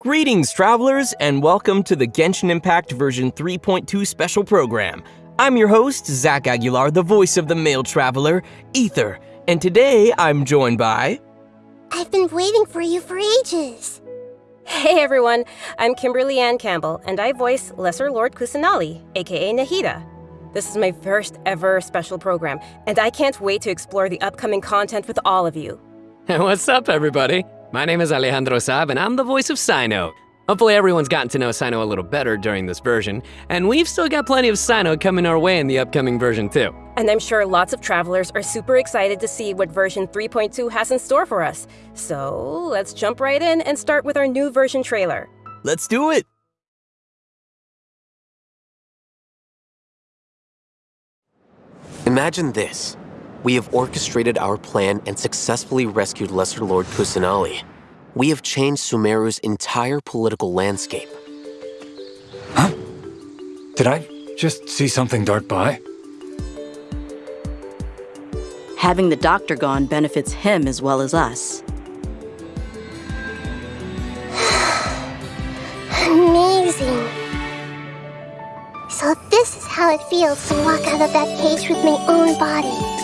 Greetings, travelers, and welcome to the Genshin Impact version 3.2 special program. I'm your host, Zach Aguilar, the voice of the male traveler, Aether, and today I'm joined by. I've been waiting for you for ages. Hey everyone, I'm Kimberly Ann Campbell, and I voice Lesser Lord Kusanali, aka Nahida. This is my first ever special program, and I can't wait to explore the upcoming content with all of you. What's up, everybody? My name is Alejandro Saab, and I'm the voice of Cyno. Hopefully everyone's gotten to know Cyno a little better during this version, and we've still got plenty of Cyno coming our way in the upcoming version too. And I'm sure lots of travelers are super excited to see what version 3.2 has in store for us. So let's jump right in and start with our new version trailer. Let's do it! Imagine this. We have orchestrated our plan and successfully rescued Lesser Lord Kusanali. We have changed Sumeru's entire political landscape. Huh? Did I just see something dart by? Having the doctor gone benefits him as well as us. Amazing. So this is how it feels to walk out of that cage with my own body.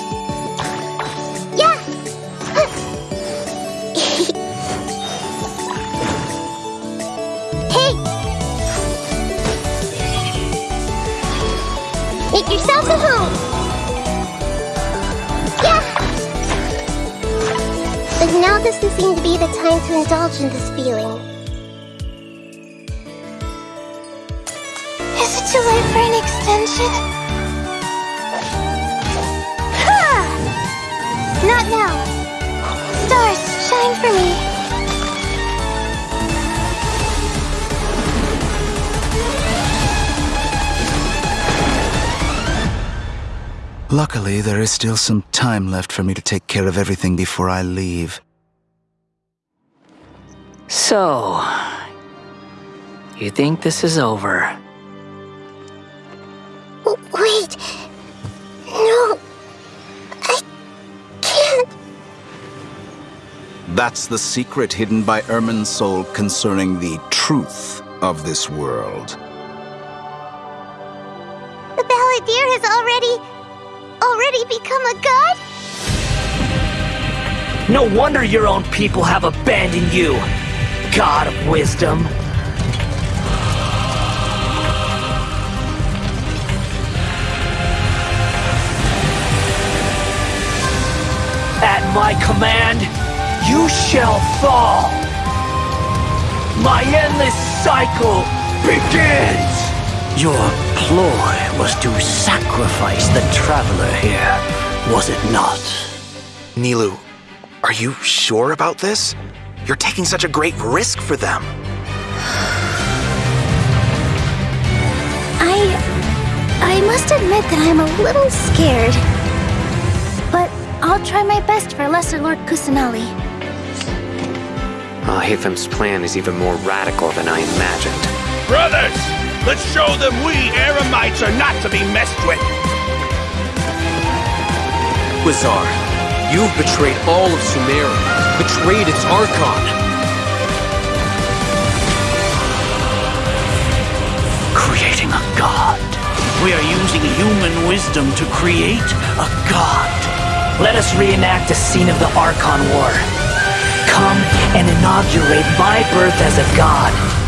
Yeah! But now doesn't seem to be the time to indulge in this feeling. Is it too late for an extension? Ha! Not now. Stars, shine for me. Luckily, there is still some time left for me to take care of everything before I leave. So, you think this is over? Wait. No. I can't. That's the secret hidden by Irminsul concerning the truth of this world. The balladeer has already. Already become a god? No wonder your own people have abandoned you, God of Wisdom. At my command, you shall fall. My endless cycle begins! Your ploy was to sacrifice the traveler here, was it not? Nilou, are you sure about this? You're taking such a great risk for them. I. I must admit that I'm a little scared. But I'll try my best for Lesser Lord Kusanali. Alhaitham's plan is even more radical than I imagined. Brothers, let's show them we Eremites are not to be messed with. Quasar, you've betrayed all of Sumeru, betrayed its Archon. Creating a god. We are using human wisdom to create a god. Let us reenact the scene of the Archon War. Come and inaugurate my birth as a god.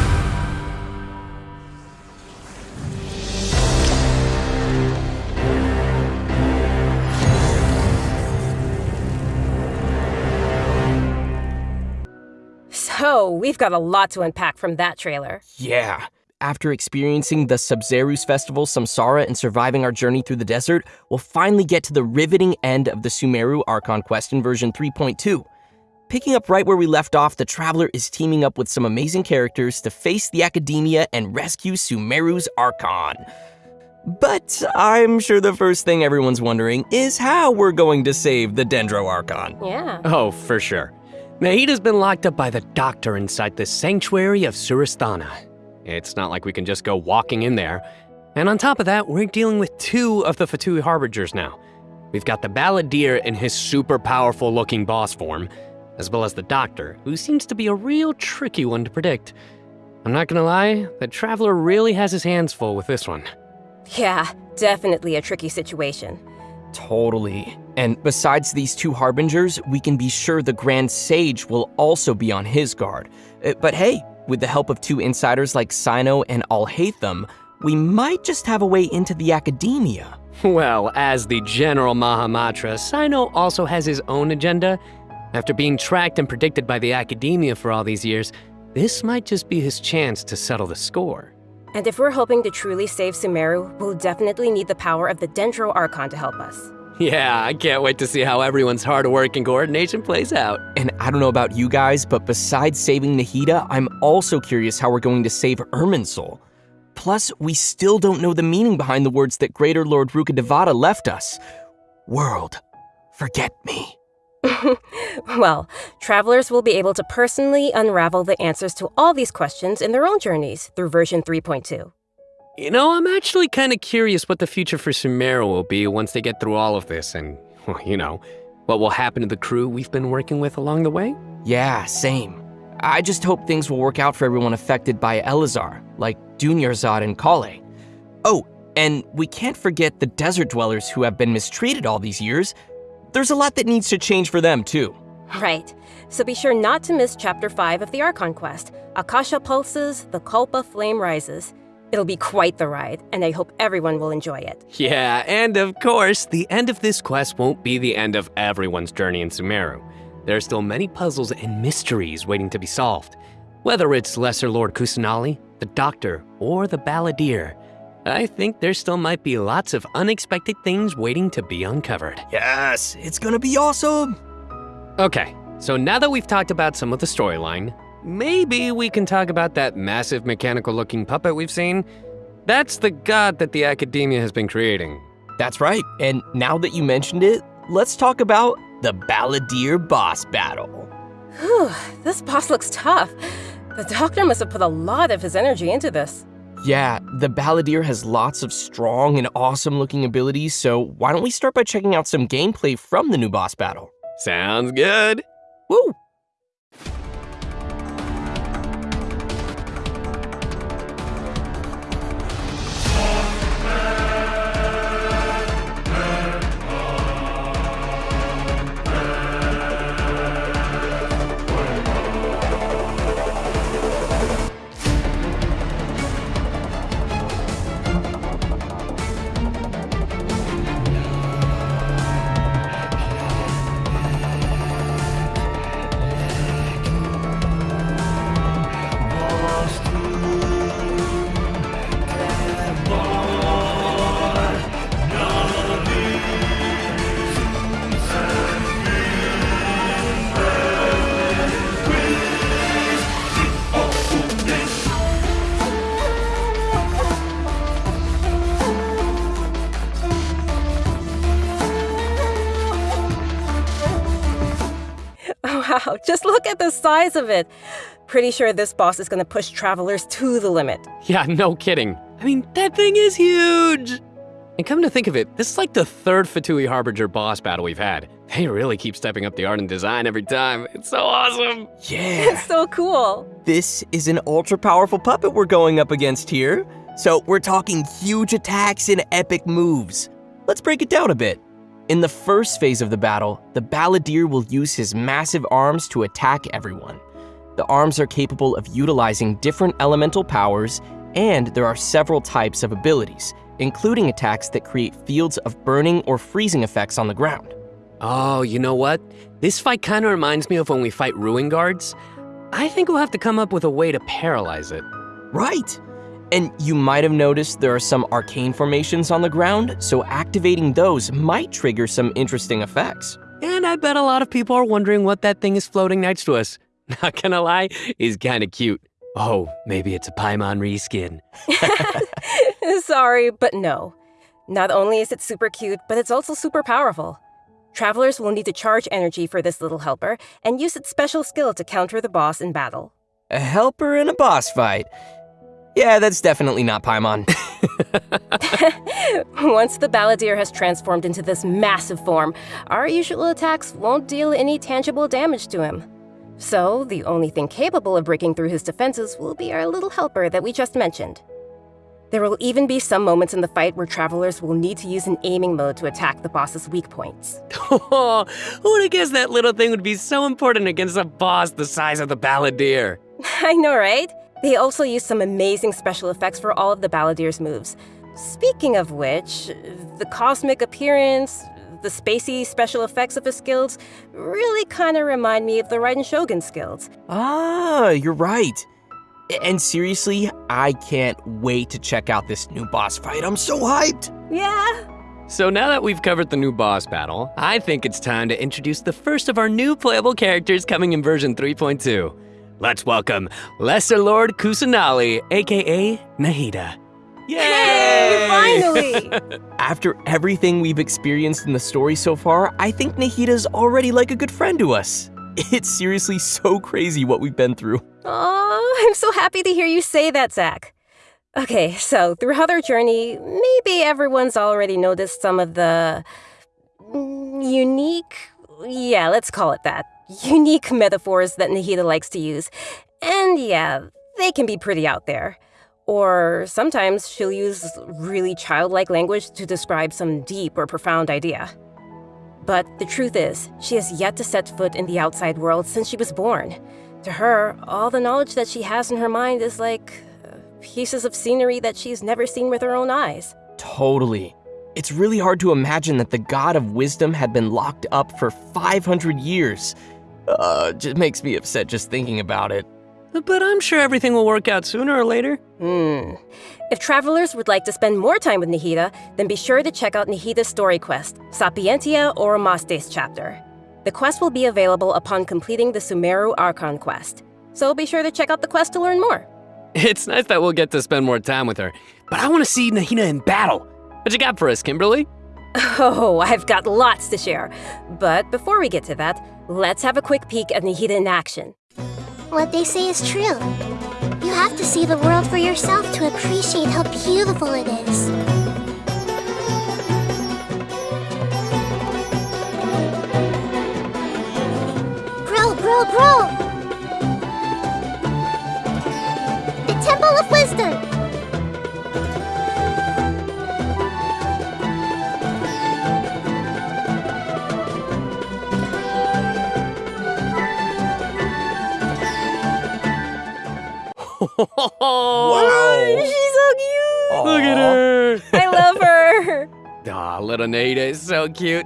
So, we've got a lot to unpack from that trailer. Yeah. After experiencing the Sabzeruz Festival, Samsara, and surviving our journey through the desert, we'll finally get to the riveting end of the Sumeru Archon Quest in version 3.2. Picking up right where we left off, the Traveler is teaming up with some amazing characters to face the Academia and rescue Sumeru's Archon. But I'm sure the first thing everyone's wondering is how we're going to save the Dendro Archon. Yeah. Oh, for sure. Nahida's been locked up by the doctor inside the sanctuary of Surasthana. It's not like we can just go walking in there. And on top of that, we're dealing with two of the Fatui Harbingers now. We've got the Balladeer in his super powerful looking boss form, as well as the Doctor, who seems to be a real tricky one to predict. I'm not gonna lie, the Traveler really has his hands full with this one. Yeah, definitely a tricky situation. Totally. And besides these two harbingers, we can be sure the Grand Sage will also be on his guard. Uh, But hey, with the help of two insiders like Cyno and Alhaitham, we might just have a way into the academia. Well, as the General Mahamatra, Cyno also has his own agenda. After being tracked and predicted by the academia for all these years, this might just be his chance to settle the score. And if we're hoping to truly save Sumeru, we'll definitely need the power of the Dendro Archon to help us. Yeah, I can't wait to see how everyone's hard work and coordination plays out. And I don't know about you guys, but besides saving Nahida, I'm also curious how we're going to save Irminsul. Plus, we still don't know the meaning behind the words that Greater Lord Rukkhadevata left us. World, forget me. well, travelers will be able to personally unravel the answers to all these questions in their own journeys through version 3.2. You know, I'm actually kind of curious what the future for Sumeru will be once they get through all of this and, well, you know, what will happen to the crew we've been working with along the way. Yeah, same. I just hope things will work out for everyone affected by Elazar, like Dunyarzad and Kale. Oh, and we can't forget the desert dwellers who have been mistreated all these years. There's a lot that needs to change for them, too. Right. So be sure not to miss Chapter 5 of the Archon Quest Akasha Pulses, The Kalpa Flame Rises. It'll be quite the ride, and I hope everyone will enjoy it. Yeah, and of course, the end of this quest won't be the end of everyone's journey in Sumeru. There are still many puzzles and mysteries waiting to be solved. Whether it's Lesser Lord Kusanali, the Doctor, or the Balladeer, I think there still might be lots of unexpected things waiting to be uncovered. Yes, it's gonna be awesome. Okay, so now that we've talked about some of the storyline, maybe we can talk about that massive mechanical looking puppet we've seen. That's the god that the academia has been creating. That's right. And now that you mentioned it, let's talk about the Balladeer boss battle. Whew, this boss looks tough. The doctor must have put a lot of his energy into this. Yeah, the Balladeer has lots of strong and awesome looking abilities, so why don't we start by checking out some gameplay from the new boss battle? Sounds good. Woo! Look at the size of it. Pretty sure this boss is gonna push travelers to the limit. Yeah, no kidding. I mean, that thing is huge. And come to think of it, this is like the third Fatui Harbinger boss battle we've had. They really keep stepping up the art and design every time. It's so awesome. Yeah. It's so cool. This is an ultra powerful puppet we're going up against here. So we're talking huge attacks and epic moves. Let's break it down a bit. In the first phase of the battle, the Balladeer will use his massive arms to attack everyone. The arms are capable of utilizing different elemental powers, and there are several types of abilities, including attacks that create fields of burning or freezing effects on the ground. Oh, you know what? This fight kind of reminds me of when we fight Ruin Guards. I think we'll have to come up with a way to paralyze it. Right. And you might have noticed there are some arcane formations on the ground, so activating those might trigger some interesting effects. And I bet a lot of people are wondering what that thing is floating next to us. Not gonna lie, is kinda cute. Oh, maybe it's a Paimon reskin. Sorry, but no. Not only is it super cute, but it's also super powerful. Travelers will need to charge energy for this little helper and use its special skill to counter the boss in battle. A helper in a boss fight. Yeah, that's definitely not Paimon. Once the Balladeer has transformed into this massive form, our usual attacks won't deal any tangible damage to him. So, the only thing capable of breaking through his defenses will be our little helper that we just mentioned. There will even be some moments in the fight where travelers will need to use an aiming mode to attack the boss's weak points. Oh, who would have guessed that little thing would be so important against a boss the size of the Balladeer? I know, right? They also used some amazing special effects for all of the Balladeer's moves. Speaking of which, the cosmic appearance, the spacey special effects of his skills really kind of remind me of the Raiden Shogun skills. Ah, you're right. And seriously, I can't wait to check out this new boss fight. I'm so hyped. Yeah. So now that we've covered the new boss battle, I think it's time to introduce the first of our new playable characters coming in version 3.2. Let's welcome Lesser Lord Kusanali, aka Nahida. Yay! Finally! After everything we've experienced in the story so far, I think Nahida's already like a good friend to us. It's seriously so crazy what we've been through. Oh, I'm so happy to hear you say that, Zach. Okay, so throughout our journey, maybe everyone's already noticed some of the mm, unique, yeah, let's call it that, unique metaphors that Nahida likes to use. And yeah, they can be pretty out there. Or sometimes she'll use really childlike language to describe some deep or profound idea. But the truth is, she has yet to set foot in the outside world since she was born. To her, all the knowledge that she has in her mind is like uh, pieces of scenery that she's never seen with her own eyes. Totally. It's really hard to imagine that the god of wisdom had been locked up for 500 years. Uh, just makes me upset just thinking about it. But I'm sure everything will work out sooner or later. Hmm. If travelers would like to spend more time with Nahida, then be sure to check out Nahida's story quest, Sapientia Oromasdis chapter. The quest will be available upon completing the Sumeru Archon quest. So be sure to check out the quest to learn more. It's nice that we'll get to spend more time with her, but I want to see Nahida in battle. What you got for us, Kimberly? Oh, I've got lots to share. But before we get to that, let's have a quick peek at Nahida in action. What they say is true. You have to see the world for yourself to appreciate how beautiful it is. Grow, grow, grow! The Temple of Wisdom! Wow! She's so cute! Look at her! I love her! Aw, little Nahida is so cute.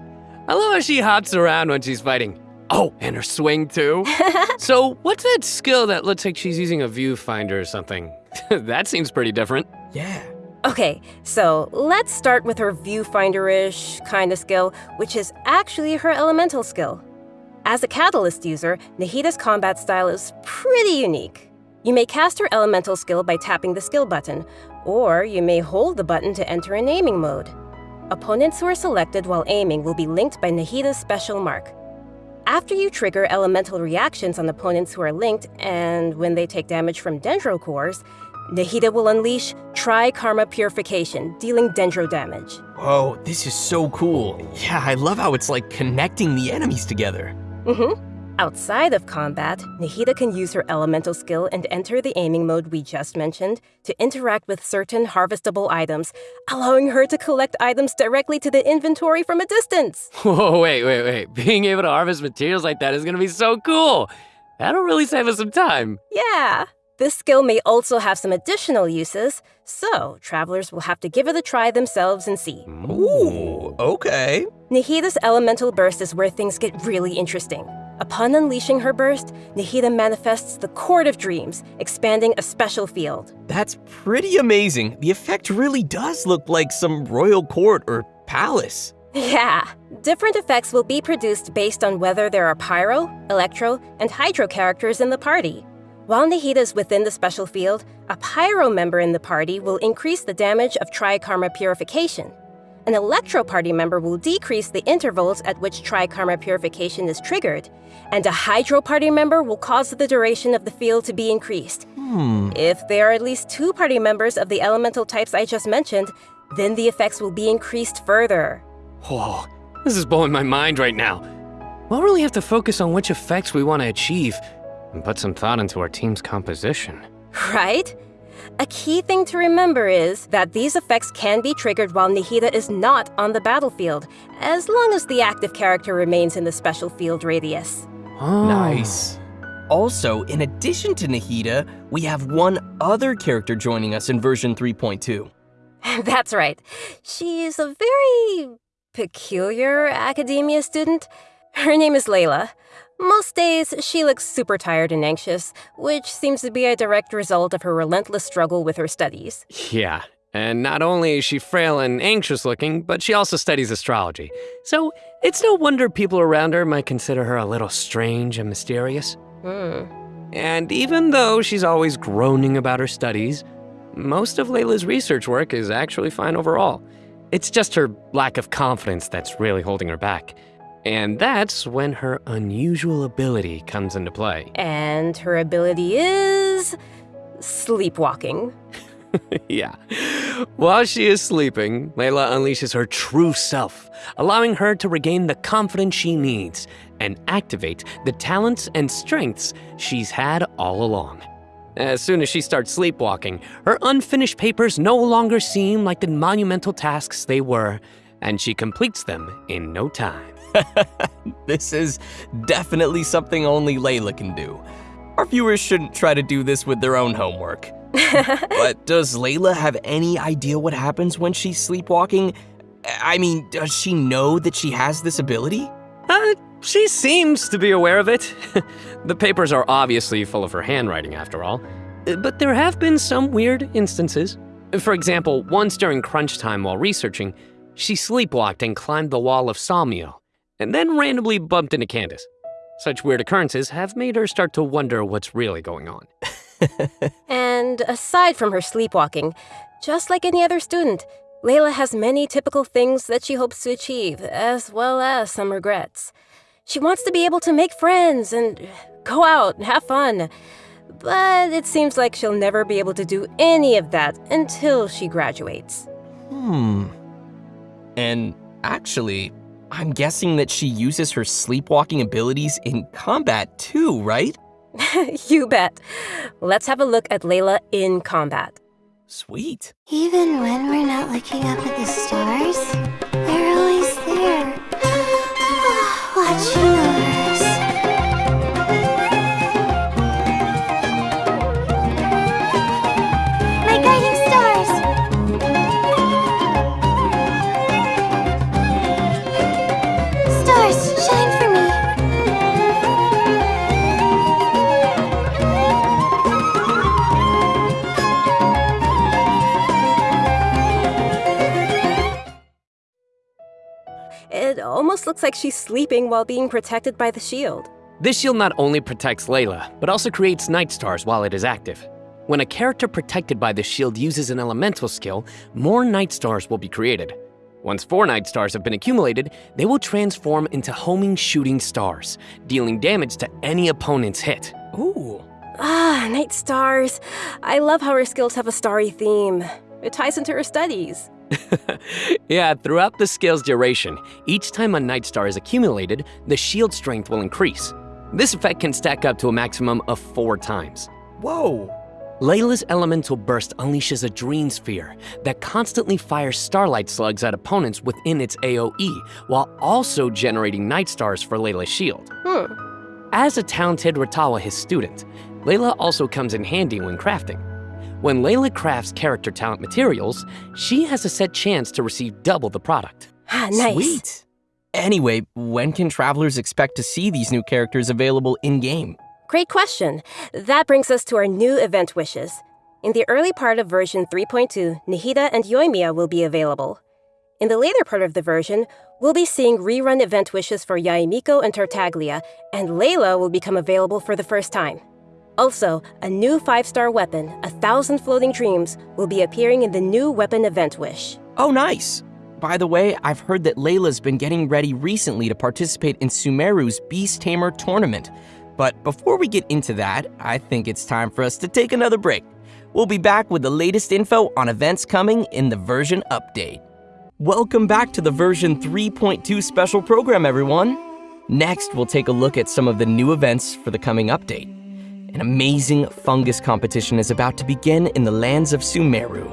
I love how she hops around when she's fighting. Oh, and her swing too. so, what's that skill that looks like she's using a viewfinder or something? that seems pretty different. Yeah. Okay, so let's start with her viewfinder-ish kind of skill, which is actually her elemental skill. As a Catalyst user, Nahida's combat style is pretty unique. You may cast her elemental skill by tapping the skill button, or you may hold the button to enter an aiming mode. Opponents who are selected while aiming will be linked by Nahida's special mark. After you trigger elemental reactions on opponents who are linked, and when they take damage from Dendro cores, Nahida will unleash Tri Karma Purification, dealing Dendro damage. Whoa, this is so cool. Yeah, I love how it's like connecting the enemies together. Mm-hmm. Outside of combat, Nahida can use her elemental skill and enter the aiming mode we just mentioned to interact with certain harvestable items, allowing her to collect items directly to the inventory from a distance. Whoa, wait, wait, wait. Being able to harvest materials like that is gonna be so cool. That'll really save us some time. Yeah. This skill may also have some additional uses, so travelers will have to give it a try themselves and see. Ooh, okay. Nahida's elemental burst is where things get really interesting. Upon unleashing her burst, Nahida manifests the Court of Dreams, expanding a special field. That's pretty amazing. The effect really does look like some royal court or palace. Yeah, different effects will be produced based on whether there are pyro, electro, and hydro characters in the party. While Nahida is within the special field, a pyro member in the party will increase the damage of Tri-Karma Purification. An Electro Party member will decrease the intervals at which Tri-Karma Purification is triggered, and a Hydro Party member will cause the duration of the field to be increased. Hmm. If there are at least two party members of the elemental types I just mentioned, then the effects will be increased further. Whoa, this is blowing my mind right now. We'll really have to focus on which effects we want to achieve, and put some thought into our team's composition. Right? A key thing to remember is that these effects can be triggered while Nahida is not on the battlefield, as long as the active character remains in the special field radius. Oh. Nice. Also, in addition to Nahida, we have one other character joining us in version 3.2. That's right. She's a very peculiar academia student. Her name is Layla. Most days, she looks super tired and anxious, which seems to be a direct result of her relentless struggle with her studies. Yeah, and not only is she frail and anxious looking, but she also studies astrology. So it's no wonder people around her might consider her a little strange and mysterious. Hmm. And even though she's always groaning about her studies, most of Layla's research work is actually fine overall. It's just her lack of confidence that's really holding her back. And that's when her unusual ability comes into play. And her ability is. sleepwalking. yeah. While she is sleeping, Layla unleashes her true self, allowing her to regain the confidence she needs and activate the talents and strengths she's had all along. As soon as she starts sleepwalking, her unfinished papers no longer seem like the monumental tasks they were, and she completes them in no time. this is definitely something only Layla can do. Our viewers shouldn't try to do this with their own homework. but does Layla have any idea what happens when she's sleepwalking? I mean, does she know that she has this ability? Uh, she seems to be aware of it. the papers are obviously full of her handwriting, after all. Uh, But there have been some weird instances. For example, once during crunch time while researching, she sleepwalked and climbed the wall of Sawmill, and then randomly bumped into Candace. Such weird occurrences have made her start to wonder what's really going on. And aside from her sleepwalking, just like any other student, Layla has many typical things that she hopes to achieve, as well as some regrets. She wants to be able to make friends and go out and have fun. But it seems like she'll never be able to do any of that until she graduates. Hmm. And actually, I'm guessing that she uses her sleepwalking abilities in combat too, right? you bet. Let's have a look at Layla in combat. Sweet. Even when we're not looking up at the stars, looks like she's sleeping while being protected by the shield. This shield not only protects Layla, but also creates night stars while it is active. When a character protected by the shield uses an elemental skill, more night stars will be created. Once four night stars have been accumulated, they will transform into homing shooting stars, dealing damage to any opponent's hit. Ooh. Ah, night stars. I love how her skills have a starry theme. It ties into her studies. yeah, throughout the skill's duration, each time a night star is accumulated, the shield strength will increase. This effect can stack up to a maximum of four times. Whoa. Layla's elemental burst unleashes a dream sphere that constantly fires starlight slugs at opponents within its AoE, while also generating night stars for Layla's shield. Hmm. As a talented Rtawahist student, Layla also comes in handy when crafting. When Layla crafts character talent materials, she has a set chance to receive double the product. Ah, nice. Sweet. Anyway, when can travelers expect to see these new characters available in game? Great question. That brings us to our new event wishes. In the early part of version 3.2, Nahida and Yoimiya will be available. In the later part of the version, we'll be seeing rerun event wishes for Yae Miko and Tartaglia, and Layla will become available for the first time. Also, a new five star weapon, A Thousand Floating Dreams, will be appearing in the new weapon event wish. Oh, nice. By the way, I've heard that Layla's been getting ready recently to participate in Sumeru's Beast Tamer tournament. But before we get into that, I think it's time for us to take another break. We'll be back with the latest info on events coming in the version update. Welcome back to the version 3.2 special program, everyone. Next, we'll take a look at some of the new events for the coming update. An amazing fungus competition is about to begin in the lands of Sumeru.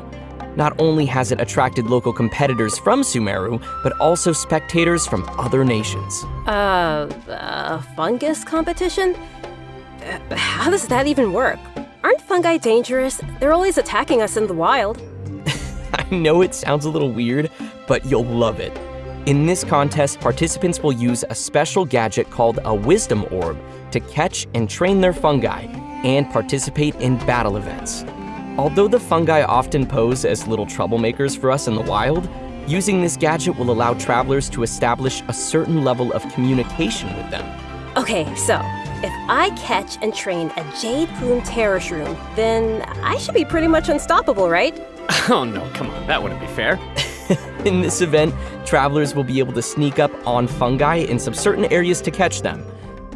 Not only has it attracted local competitors from Sumeru, but also spectators from other nations. Uh, a fungus competition? Uh, How does that even work? Aren't fungi dangerous? They're always attacking us in the wild. I know it sounds a little weird, but you'll love it. In this contest, participants will use a special gadget called a Wisdom Orb to catch and train their fungi and participate in battle events. Although the fungi often pose as little troublemakers for us in the wild, using this gadget will allow travelers to establish a certain level of communication with them. Okay, so if I catch and train a Jade Plume Terror Shroom, then I should be pretty much unstoppable, right? Oh no, come on, that wouldn't be fair. In this event, travelers will be able to sneak up on fungi in some certain areas to catch them.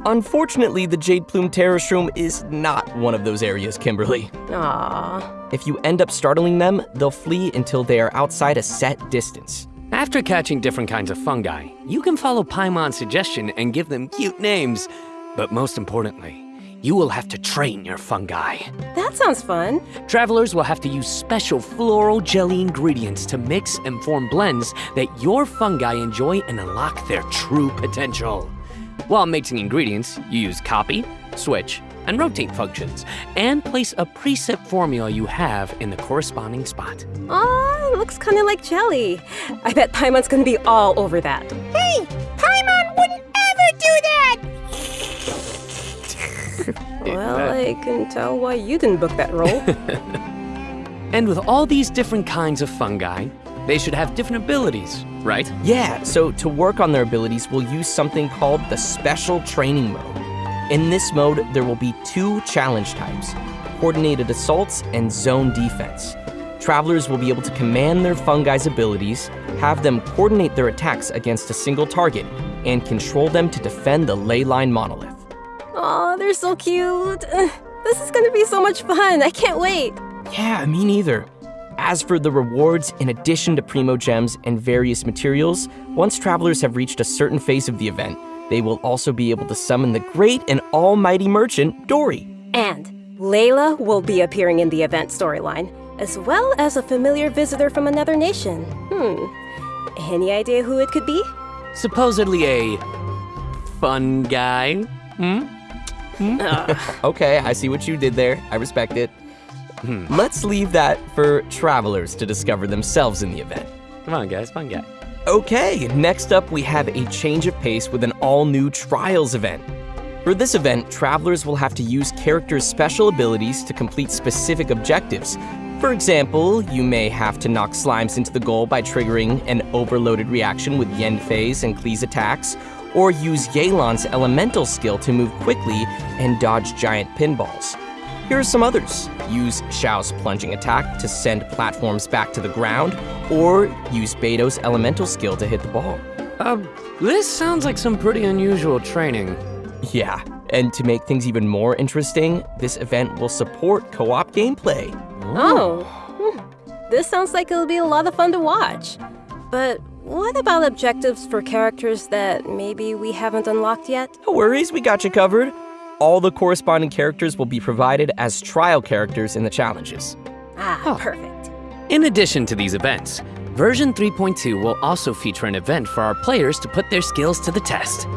Unfortunately, the Jade Plume Terror Shroom is not one of those areas, Kimberly. Aww. If you end up startling them, they'll flee until they are outside a set distance. After catching different kinds of fungi, you can follow Paimon's suggestion and give them cute names. But most importantly, you will have to train your fungi. That sounds fun. Travelers will have to use special floral jelly ingredients to mix and form blends that your fungi enjoy and unlock their true potential. While mixing ingredients, you use copy, switch, and rotate functions, and place a preset formula you have in the corresponding spot. Aw, looks kinda like jelly. I bet Paimon's gonna be all over that. Hey, Paimon wouldn't ever do that! Well, I can tell why you didn't book that role. And with all these different kinds of fungi, they should have different abilities, right? Yeah, so to work on their abilities, we'll use something called the Special Training Mode. In this mode, there will be two challenge types coordinated assaults and zone defense. Travelers will be able to command their fungi's abilities, have them coordinate their attacks against a single target, and control them to defend the ley line monolith. Aw, they're so cute. This is gonna be so much fun. I can't wait. Yeah, me neither. As for the rewards, in addition to Primogems and various materials, once travelers have reached a certain phase of the event, they will also be able to summon the great and almighty merchant, Dori. And Layla will be appearing in the event storyline, as well as a familiar visitor from another nation. Hmm. Any idea who it could be? Supposedly a fun guy. Hmm? Okay, I see what you did there. I respect it. Hmm. Let's leave that for travelers to discover themselves in the event. Come on, guys, fun guy. Okay, next up we have a change of pace with an all new Trials event. For this event, travelers will have to use characters' special abilities to complete specific objectives. For example, you may have to knock slimes into the goal by triggering an overloaded reaction with Yanfei's and Klee's attacks, or use Yelan's elemental skill to move quickly and dodge giant pinballs. Here are some others. Use Xiao's plunging attack to send platforms back to the ground, or use Beidou's elemental skill to hit the ball. Um, this sounds like some pretty unusual training. Yeah, and to make things even more interesting, this event will support co op gameplay. Oh. hmm. This sounds like it'll be a lot of fun to watch. But what about objectives for characters that maybe we haven't unlocked yet? No worries, we got you covered. All the corresponding characters will be provided as trial characters in the challenges. Ah, perfect. In addition to these events, version 3.2 will also feature an event for our players to put their skills to the test.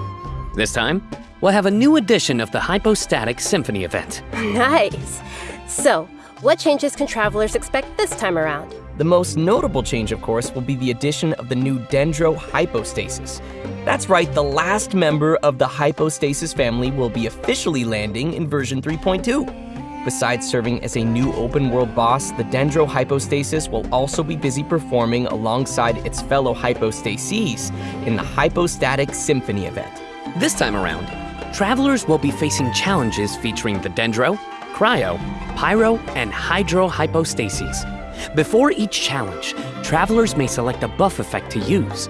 This time, we'll have a new edition of the Hypostatic Symphony event. Nice. So, what changes can travelers expect this time around? The most notable change, of course, will be the addition of the new Dendro Hypostasis. That's right, the last member of the Hypostasis family will be officially landing in version 3.2. Besides serving as a new open world boss, the Dendro Hypostasis will also be busy performing alongside its fellow Hypostases in the Hypostatic Symphony event. This time around, travelers will be facing challenges featuring the Dendro, Cryo, Pyro, and Hydro Hypostases. Before each challenge, travelers may select a buff effect to use.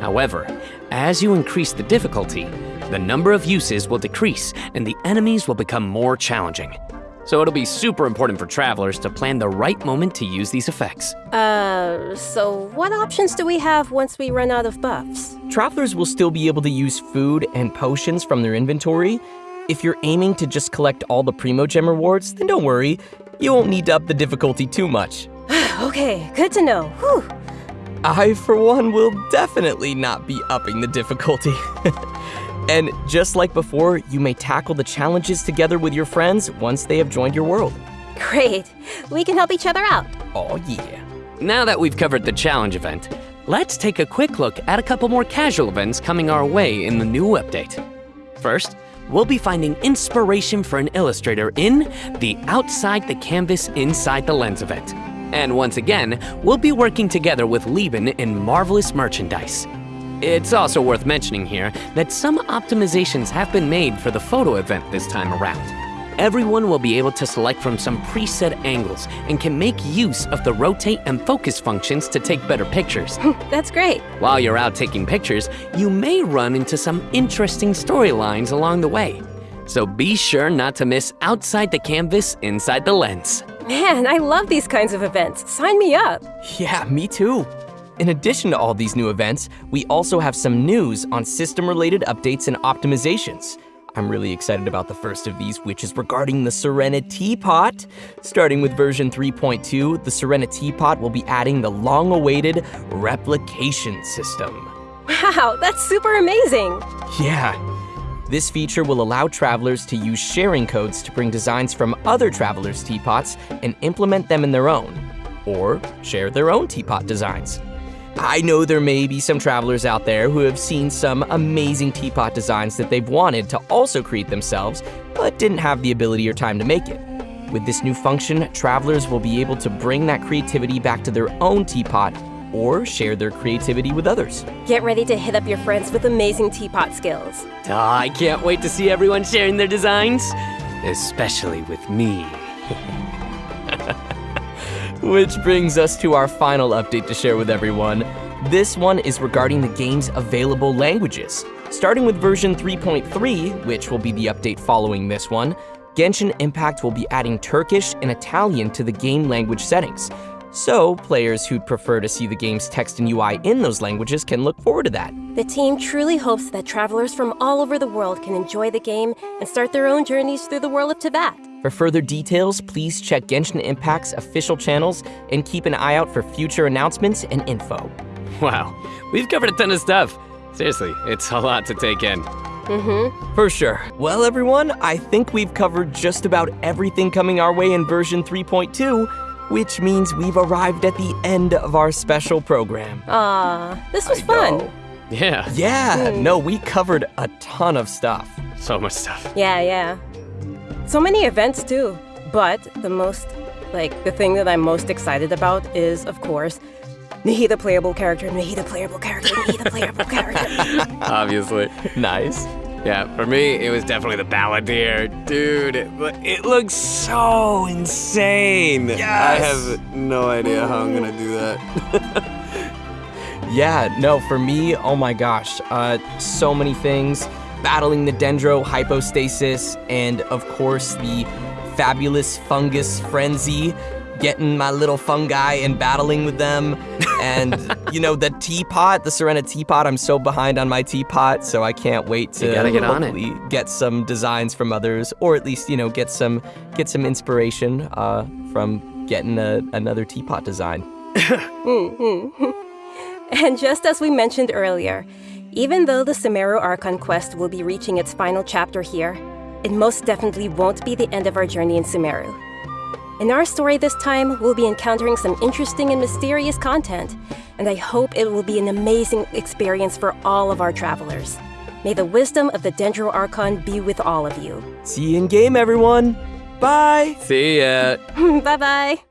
However, as you increase the difficulty, the number of uses will decrease and the enemies will become more challenging. So it'll be super important for travelers to plan the right moment to use these effects. Uh, so what options do we have once we run out of buffs? Travelers will still be able to use food and potions from their inventory, If you're aiming to just collect all the Primogem rewards, then don't worry. You won't need to up the difficulty too much. Okay, good to know. Whew. I, for one, will definitely not be upping the difficulty. and just like before, you may tackle the challenges together with your friends once they have joined your world. Great. We can help each other out. Oh, yeah. Now that we've covered the challenge event, let's take a quick look at a couple more casual events coming our way in the new update. First, we'll be finding inspiration for an illustrator in the Outside the Canvas Inside the Lens event. And once again, we'll be working together with Liben in Marvelous Merchandise. It's also worth mentioning here that some optimizations have been made for the photo event this time around. Everyone will be able to select from some preset angles and can make use of the rotate and focus functions to take better pictures. That's great. While you're out taking pictures, you may run into some interesting storylines along the way. So be sure not to miss Outside the Canvas, Inside the Lens. Man, I love these kinds of events. Sign me up. Yeah, me too. In addition to all these new events, we also have some news on system-related updates and optimizations. I'm really excited about the first of these, which is regarding the Serenitea Pot. Starting with version 3.2, the Serenitea Pot will be adding the long-awaited replication system. Wow, that's super amazing! Yeah. This feature will allow travelers to use sharing codes to bring designs from other travelers' teapots and implement them in their own, or share their own teapot designs. I know there may be some travelers out there who have seen some amazing teapot designs that they've wanted to also create themselves, but didn't have the ability or time to make it. With this new function, travelers will be able to bring that creativity back to their own teapot or share their creativity with others. Get ready to hit up your friends with amazing teapot skills. Oh, I can't wait to see everyone sharing their designs, especially with me. Which brings us to our final update to share with everyone. This one is regarding the game's available languages. Starting with version 3.3, which will be the update following this one, Genshin Impact will be adding Turkish and Italian to the game language settings. So, players who'd prefer to see the game's text and UI in those languages can look forward to that. The team truly hopes that travelers from all over the world can enjoy the game and start their own journeys through the world of Teyvat. For further details, please check Genshin Impact's official channels and keep an eye out for future announcements and info. Wow, we've covered a ton of stuff. Seriously, it's a lot to take in. Mm-hmm. For sure. Well, everyone, I think we've covered just about everything coming our way in version 3.2, which means we've arrived at the end of our special program. Ah, this was I fun. know. Yeah. Yeah, no, we covered a ton of stuff. So much stuff. Yeah, yeah. So many events too. But the most, like, the thing that I'm most excited about is, of course, Nahida playable character, Nahida playable character, Nahida playable character. Obviously. Nice. Yeah, for me, it was definitely the Balladeer. Dude, it, it looks so insane. Yes. I have no idea how I'm gonna do that. Yeah, no, for me, oh my gosh, uh, so many things. Battling the Dendro hypostasis, and of course, the fabulous fungus frenzy. Getting my little fungi and battling with them. And, you know, the teapot, the Serenitea Pot, I'm so behind on my teapot, so I can't wait to gotta get on it. hopefully get some designs from others, or at least, you know, get some get some inspiration uh, from getting a, another teapot design. And just as we mentioned earlier, even though the Sumeru Archon quest will be reaching its final chapter here, it most definitely won't be the end of our journey in Sumeru. In our story this time, we'll be encountering some interesting and mysterious content, and I hope it will be an amazing experience for all of our travelers. May the wisdom of the Dendro Archon be with all of you. See you in game, everyone. Bye. See ya. bye bye.